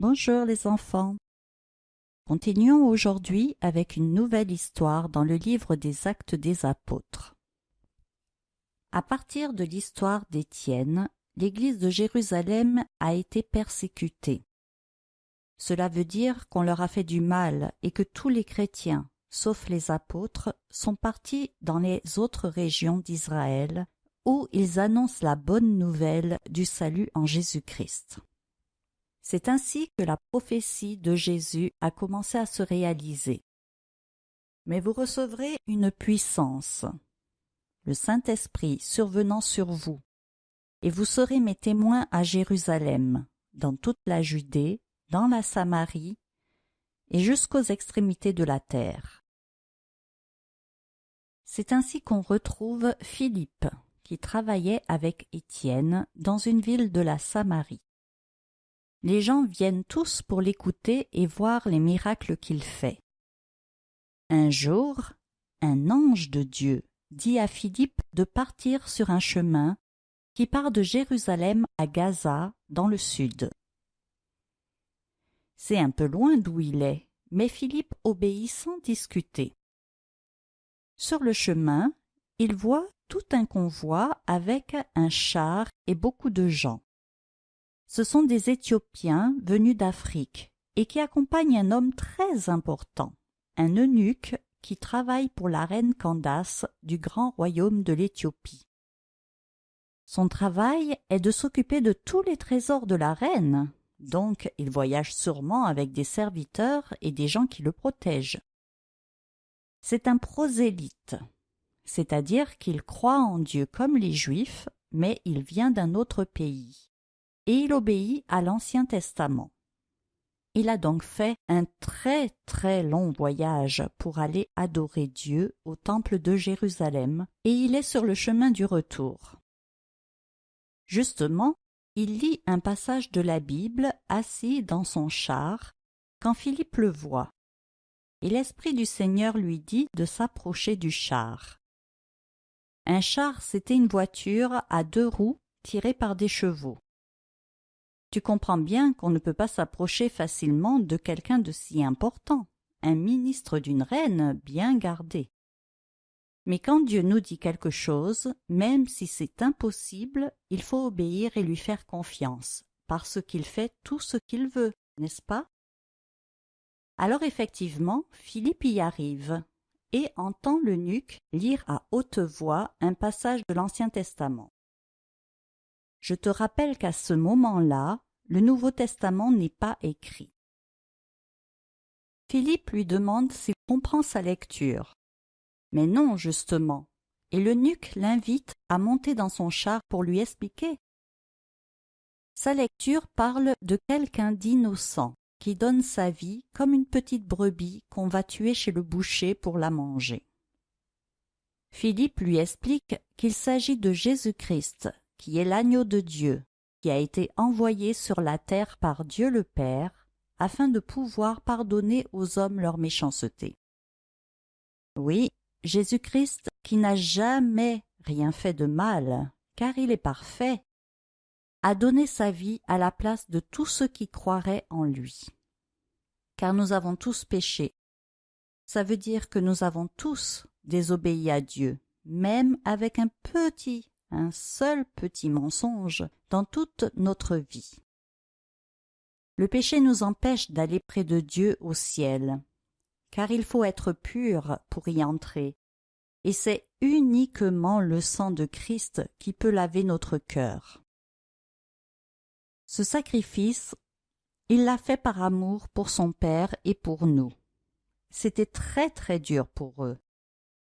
Bonjour les enfants. Continuons aujourd'hui avec une nouvelle histoire dans le livre des Actes des Apôtres. À partir de l'histoire d'Étienne, l'Église de Jérusalem a été persécutée. Cela veut dire qu'on leur a fait du mal et que tous les chrétiens, sauf les apôtres, sont partis dans les autres régions d'Israël où ils annoncent la bonne nouvelle du salut en Jésus-Christ. C'est ainsi que la prophétie de Jésus a commencé à se réaliser. Mais vous recevrez une puissance, le Saint-Esprit survenant sur vous, et vous serez mes témoins à Jérusalem, dans toute la Judée, dans la Samarie, et jusqu'aux extrémités de la terre. C'est ainsi qu'on retrouve Philippe, qui travaillait avec Étienne dans une ville de la Samarie. Les gens viennent tous pour l'écouter et voir les miracles qu'il fait. Un jour, un ange de Dieu dit à Philippe de partir sur un chemin qui part de Jérusalem à Gaza, dans le sud. C'est un peu loin d'où il est, mais Philippe obéit sans discuter. Sur le chemin, il voit tout un convoi avec un char et beaucoup de gens. Ce sont des Éthiopiens venus d'Afrique et qui accompagnent un homme très important, un eunuque qui travaille pour la reine Candace du grand royaume de l'Éthiopie. Son travail est de s'occuper de tous les trésors de la reine, donc il voyage sûrement avec des serviteurs et des gens qui le protègent. C'est un prosélyte, c'est-à-dire qu'il croit en Dieu comme les Juifs, mais il vient d'un autre pays, et il obéit à l'Ancien Testament. Il a donc fait un très très long voyage pour aller adorer Dieu au temple de Jérusalem, et il est sur le chemin du retour. Justement, il lit un passage de la Bible assis dans son char, quand Philippe le voit. Et l'Esprit du Seigneur lui dit de s'approcher du char. Un char, c'était une voiture à deux roues tirée par des chevaux. Tu comprends bien qu'on ne peut pas s'approcher facilement de quelqu'un de si important, un ministre d'une reine bien gardé. Mais quand Dieu nous dit quelque chose, même si c'est impossible, il faut obéir et lui faire confiance, parce qu'il fait tout ce qu'il veut, n'est-ce pas? Alors effectivement, Philippe y arrive, et entend l'eunuque lire à haute voix un passage de l'Ancien Testament. Je te rappelle qu'à ce moment-là, le Nouveau Testament n'est pas écrit. Philippe lui demande s'il comprend sa lecture. Mais non, justement, et l'eunuque l'invite à monter dans son char pour lui expliquer. Sa lecture parle de quelqu'un d'innocent qui donne sa vie comme une petite brebis qu'on va tuer chez le boucher pour la manger. Philippe lui explique qu'il s'agit de Jésus-Christ, qui est l'agneau de Dieu, qui a été envoyé sur la terre par Dieu le Père, afin de pouvoir pardonner aux hommes leur méchanceté. Oui, Jésus-Christ, qui n'a jamais rien fait de mal, car il est parfait, a donné sa vie à la place de tous ceux qui croiraient en lui. Car nous avons tous péché. Ça veut dire que nous avons tous désobéi à Dieu, même avec un petit, un seul petit mensonge dans toute notre vie. Le péché nous empêche d'aller près de Dieu au ciel, car il faut être pur pour y entrer, et c'est uniquement le sang de Christ qui peut laver notre cœur. Ce sacrifice, il l'a fait par amour pour son Père et pour nous. C'était très très dur pour eux.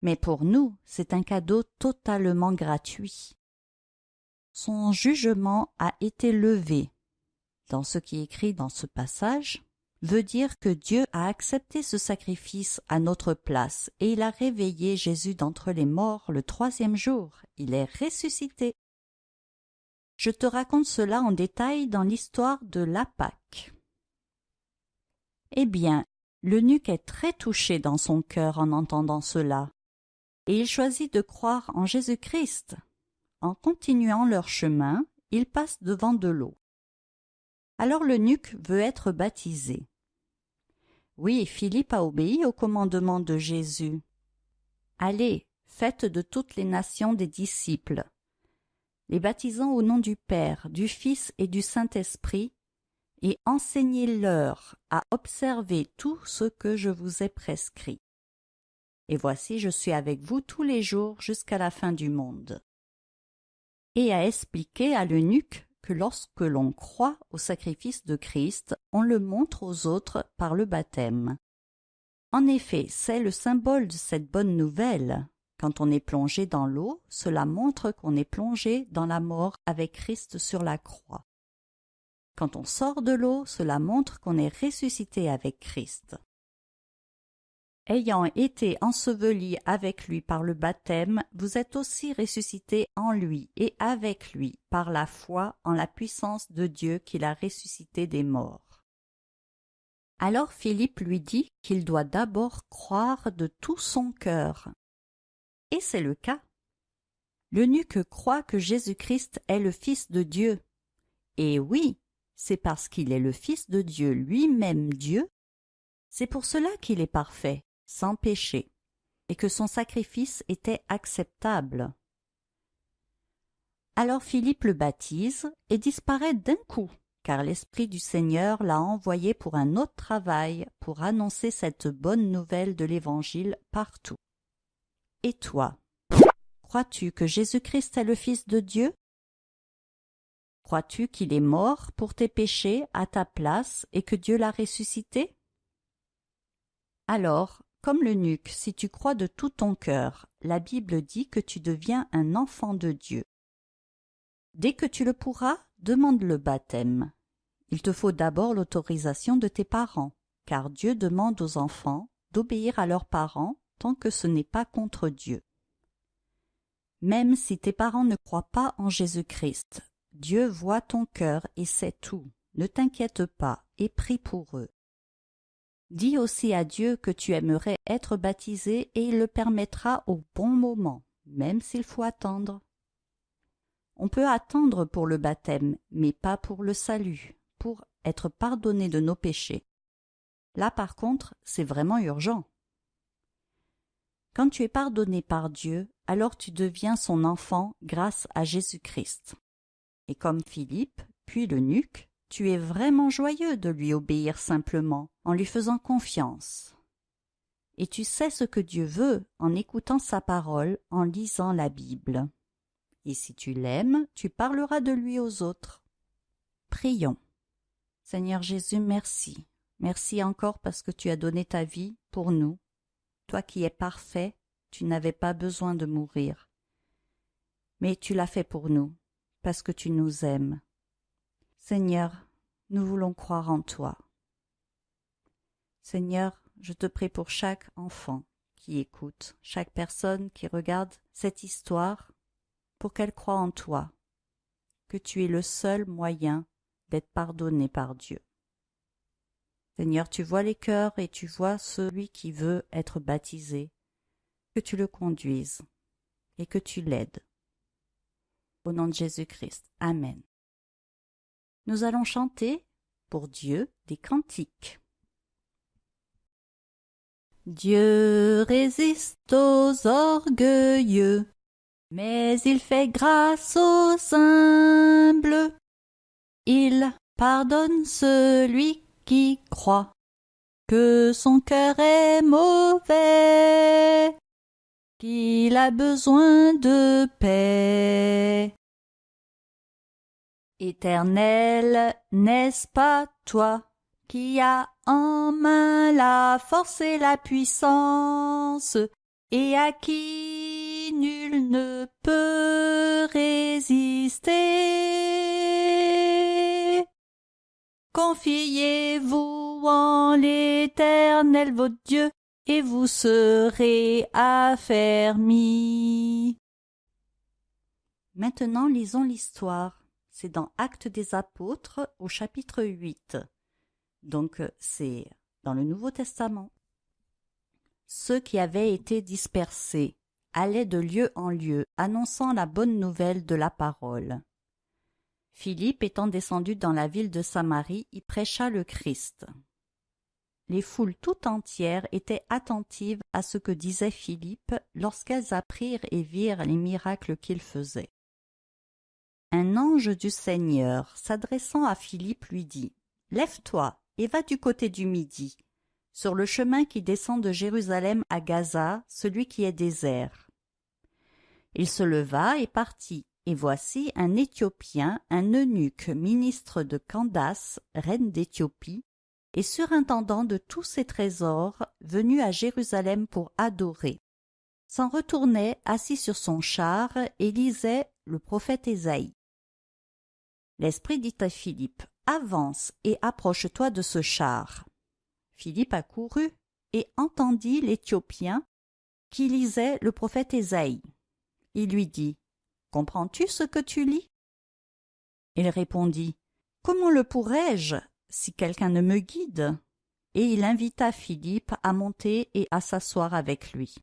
Mais pour nous, c'est un cadeau totalement gratuit. Son jugement a été levé. Dans ce qui est écrit dans ce passage, veut dire que Dieu a accepté ce sacrifice à notre place et il a réveillé Jésus d'entre les morts le troisième jour. Il est ressuscité. Je te raconte cela en détail dans l'histoire de la Pâque. Eh bien, l'eunuque est très touché dans son cœur en entendant cela, et il choisit de croire en Jésus-Christ. En continuant leur chemin, ils passent devant de l'eau. Alors l'eunuque veut être baptisé. Oui, Philippe a obéi au commandement de Jésus. Allez, faites de toutes les nations des disciples, les baptisant au nom du Père, du Fils et du Saint-Esprit, et enseignez-leur à observer tout ce que je vous ai prescrit. Et voici je suis avec vous tous les jours jusqu'à la fin du monde. Et à expliquer à l'eunuque que lorsque l'on croit au sacrifice de Christ, on le montre aux autres par le baptême. En effet, c'est le symbole de cette bonne nouvelle. Quand on est plongé dans l'eau, cela montre qu'on est plongé dans la mort avec Christ sur la croix. Quand on sort de l'eau, cela montre qu'on est ressuscité avec Christ. Ayant été enseveli avec lui par le baptême, vous êtes aussi ressuscité en lui et avec lui par la foi en la puissance de Dieu qui l'a ressuscité des morts. Alors Philippe lui dit qu'il doit d'abord croire de tout son cœur. Et c'est le cas. L'eunuque croit que Jésus-Christ est le Fils de Dieu. Et oui, c'est parce qu'il est le Fils de Dieu lui-même Dieu. C'est pour cela qu'il est parfait, sans péché, et que son sacrifice était acceptable. Alors Philippe le baptise et disparaît d'un coup, car l'Esprit du Seigneur l'a envoyé pour un autre travail, pour annoncer cette bonne nouvelle de l'Évangile partout. Et toi, crois-tu que Jésus-Christ est le Fils de Dieu? Crois-tu qu'il est mort pour tes péchés à ta place et que Dieu l'a ressuscité? Alors, comme l'eunuque, si tu crois de tout ton cœur, la Bible dit que tu deviens un enfant de Dieu. Dès que tu le pourras, demande le baptême. Il te faut d'abord l'autorisation de tes parents, car Dieu demande aux enfants d'obéir à leurs parents tant que ce n'est pas contre Dieu. Même si tes parents ne croient pas en Jésus-Christ, Dieu voit ton cœur et sait tout. Ne t'inquiète pas et prie pour eux. Dis aussi à Dieu que tu aimerais être baptisé et il le permettra au bon moment, même s'il faut attendre. On peut attendre pour le baptême, mais pas pour le salut, pour être pardonné de nos péchés. Là par contre, c'est vraiment urgent. Quand tu es pardonné par Dieu, alors tu deviens son enfant grâce à Jésus-Christ. Et comme Philippe, puis l'eunuque, tu es vraiment joyeux de lui obéir simplement, en lui faisant confiance. Et tu sais ce que Dieu veut en écoutant sa parole, en lisant la Bible. Et si tu l'aimes, tu parleras de lui aux autres. Prions. Seigneur Jésus, merci. Merci encore parce que tu as donné ta vie pour nous. Toi qui es parfait, tu n'avais pas besoin de mourir. Mais tu l'as fait pour nous, parce que tu nous aimes. Seigneur, nous voulons croire en toi. Seigneur, je te prie pour chaque enfant qui écoute, chaque personne qui regarde cette histoire, pour qu'elle croie en toi, que tu es le seul moyen d'être pardonné par Dieu. Seigneur, tu vois les cœurs et tu vois celui qui veut être baptisé, que tu le conduises et que tu l'aides. Au nom de Jésus-Christ. Amen nous allons chanter pour Dieu des cantiques. Dieu résiste aux orgueilleux, mais il fait grâce aux humbles. Il pardonne celui qui croit que son cœur est mauvais, qu'il a besoin de paix. Éternel, n'est-ce pas toi qui as en main la force et la puissance, et à qui nul ne peut résister? Confiez-vous en l'Éternel votre Dieu, et vous serez affermis. Maintenant lisons l'histoire c'est dans Actes des Apôtres au chapitre 8. Donc euh, c'est dans le Nouveau Testament. Ceux qui avaient été dispersés allaient de lieu en lieu annonçant la bonne nouvelle de la parole. Philippe étant descendu dans la ville de Samarie y prêcha le Christ. Les foules tout entières étaient attentives à ce que disait Philippe lorsqu'elles apprirent et virent les miracles qu'il faisait. Un ange du Seigneur, s'adressant à Philippe, lui dit Lève-toi et va du côté du midi, sur le chemin qui descend de Jérusalem à Gaza, celui qui est désert. Il se leva et partit, et voici un Éthiopien, un eunuque, ministre de Candace, reine d'Éthiopie, et surintendant de tous ses trésors, venu à Jérusalem pour adorer. S'en retournait assis sur son char et lisait le prophète Ésaïe. L'Esprit dit à Philippe, Avance et approche-toi de ce char. Philippe accourut et entendit l'Éthiopien qui lisait le prophète Ésaïe. Il lui dit, Comprends-tu ce que tu lis? Il répondit, Comment le pourrais-je si quelqu'un ne me guide? Et il invita Philippe à monter et à s'asseoir avec lui.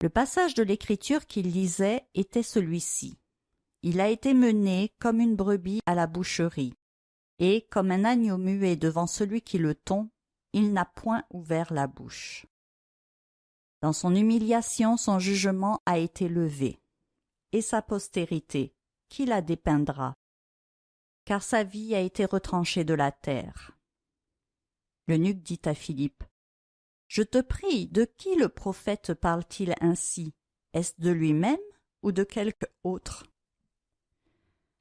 Le passage de l'écriture qu'il lisait était celui-ci. Il a été mené comme une brebis à la boucherie, et comme un agneau muet devant celui qui le tond, il n'a point ouvert la bouche. Dans son humiliation, son jugement a été levé. Et sa postérité, qui la dépeindra Car sa vie a été retranchée de la terre. L'eunuque dit à Philippe, Je te prie, de qui le prophète parle-t-il ainsi? Est-ce de lui-même ou de quelque autre?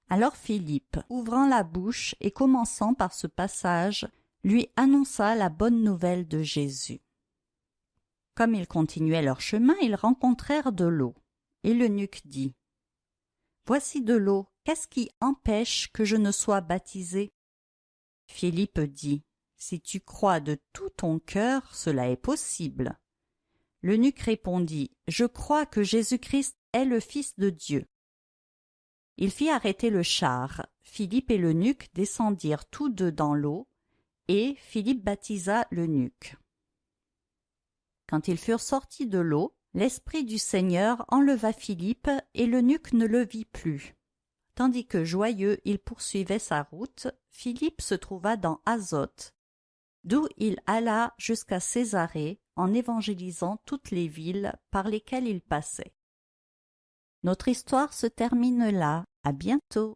Alors Philippe, ouvrant la bouche et commençant par ce passage, lui annonça la bonne nouvelle de Jésus. Comme ils continuaient leur chemin, ils rencontrèrent de l'eau. Et l'eunuque dit Voici de l'eau, qu'est-ce qui empêche que je ne sois baptisé? Philippe dit Si tu crois de tout ton cœur, cela est possible. L'eunuque répondit Je crois que Jésus-Christ est le Fils de Dieu. Il fit arrêter le char. Philippe et l'eunuque descendirent tous deux dans l'eau, et Philippe baptisa l'eunuque. Quand ils furent sortis de l'eau, l'Esprit du Seigneur enleva Philippe, et l'eunuque ne le vit plus. Tandis que joyeux il poursuivait sa route, Philippe se trouva dans Azote, d'où il alla jusqu'à Césarée en évangélisant toutes les villes par lesquelles il passait. Notre histoire se termine là. À bientôt.